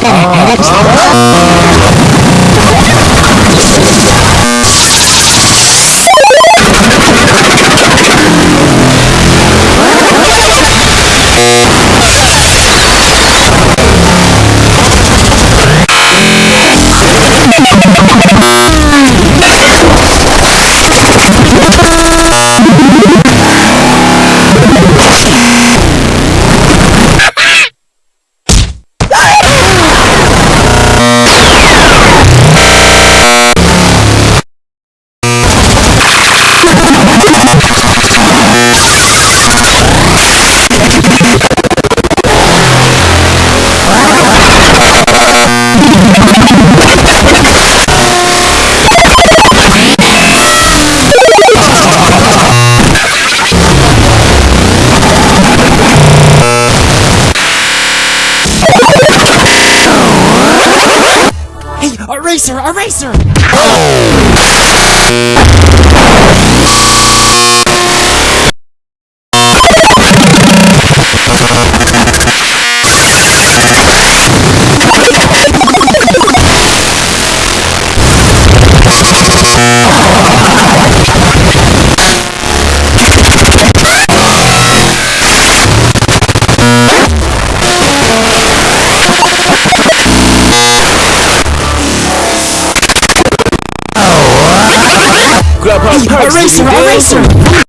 から、あれが来た。A perks, racer, you a dig? racer!